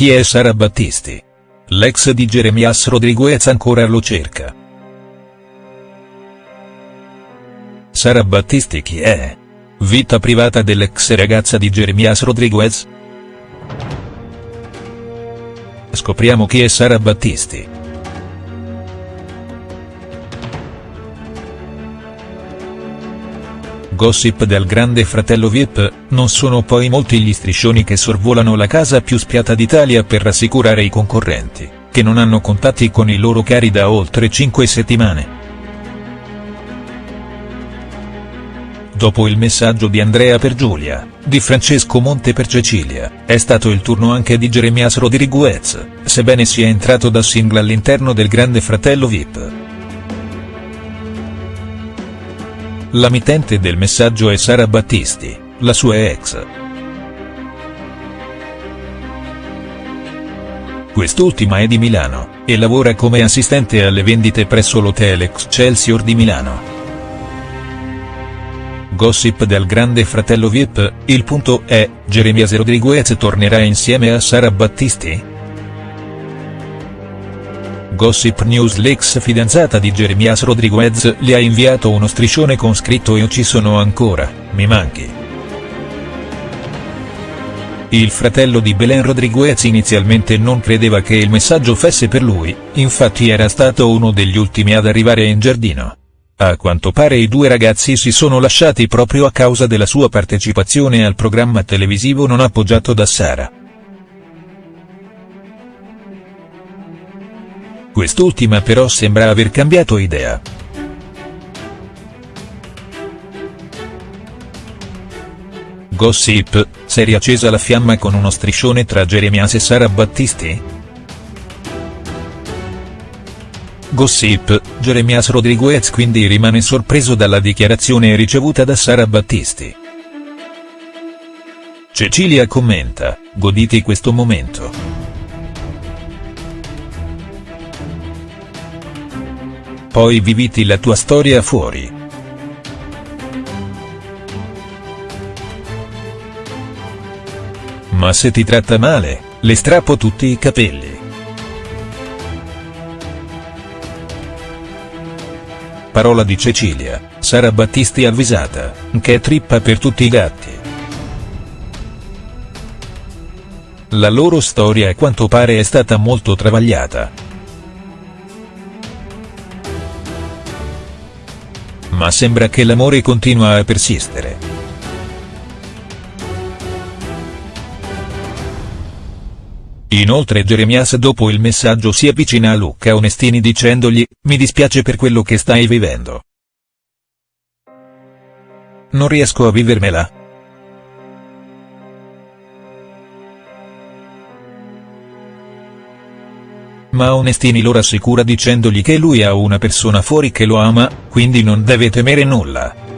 Chi è Sara Battisti? L'ex di Jeremias Rodriguez ancora lo cerca. Sara Battisti chi è? Vita privata dell'ex ragazza di Jeremias Rodriguez? Scopriamo chi è Sara Battisti. Gossip del grande fratello Vip, non sono poi molti gli striscioni che sorvolano la casa più spiata d'Italia per rassicurare i concorrenti, che non hanno contatti con i loro cari da oltre 5 settimane. Dopo il messaggio di Andrea per Giulia, di Francesco Monte per Cecilia, è stato il turno anche di Jeremias Rodriguez, sebbene sia entrato da single all'interno del grande fratello Vip. La mittente del messaggio è Sara Battisti, la sua ex. Quest'ultima è di Milano, e lavora come assistente alle vendite presso l'hotel Excelsior di Milano. Gossip del grande fratello Vip, il punto è, Jeremias Rodriguez tornerà insieme a Sara Battisti?. Gossip News l'ex fidanzata di Jeremias Rodriguez le ha inviato uno striscione con scritto Io ci sono ancora, mi manchi. Il fratello di Belen Rodriguez inizialmente non credeva che il messaggio fosse per lui, infatti era stato uno degli ultimi ad arrivare in giardino. A quanto pare i due ragazzi si sono lasciati proprio a causa della sua partecipazione al programma televisivo non appoggiato da Sara. Quest'ultima però sembra aver cambiato idea. Gossip, si è riaccesa la fiamma con uno striscione tra Jeremias e Sara Battisti?. Gossip, Jeremias Rodriguez quindi rimane sorpreso dalla dichiarazione ricevuta da Sara Battisti. Cecilia commenta, goditi questo momento. Poi viviti la tua storia fuori. Ma se ti tratta male, le strappo tutti i capelli. Parola di Cecilia, Sara Battisti avvisata, che è trippa per tutti i gatti. La loro storia a quanto pare è stata molto travagliata. Ma sembra che l'amore continua a persistere. Inoltre Jeremias dopo il messaggio si avvicina a Luca Onestini dicendogli, mi dispiace per quello che stai vivendo. Non riesco a vivermela. Ma Onestini lo rassicura dicendogli che lui ha una persona fuori che lo ama, quindi non deve temere nulla.